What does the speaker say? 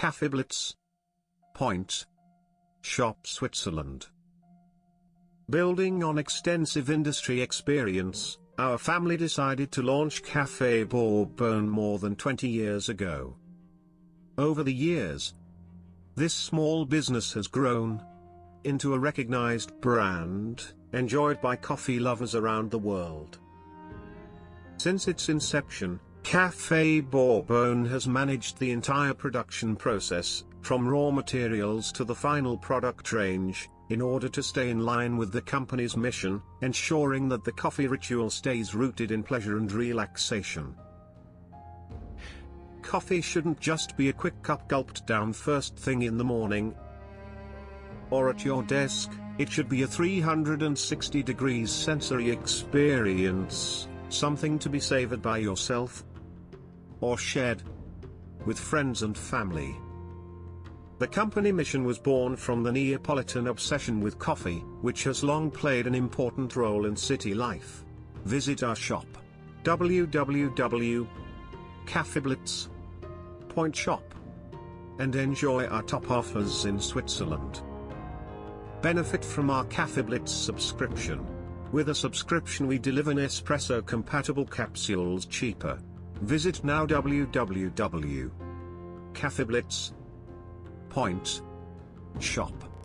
Cafe Blitz. Point. Shop Switzerland. Building on extensive industry experience, our family decided to launch Café Bourbon more than 20 years ago. Over the years, this small business has grown into a recognized brand, enjoyed by coffee lovers around the world. Since its inception, Café Bourbon has managed the entire production process, from raw materials to the final product range, in order to stay in line with the company's mission, ensuring that the coffee ritual stays rooted in pleasure and relaxation. Coffee shouldn't just be a quick cup gulped down first thing in the morning, or at your desk, it should be a 360 degrees sensory experience, something to be savored by yourself or shared with friends and family. The company mission was born from the Neapolitan obsession with coffee, which has long played an important role in city life. Visit our shop www.cafeblitz.shop and enjoy our top offers in Switzerland. Benefit from our Cafeblitz subscription. With a subscription we deliver Nespresso compatible capsules cheaper. Visit now www.cafeblitz.shop.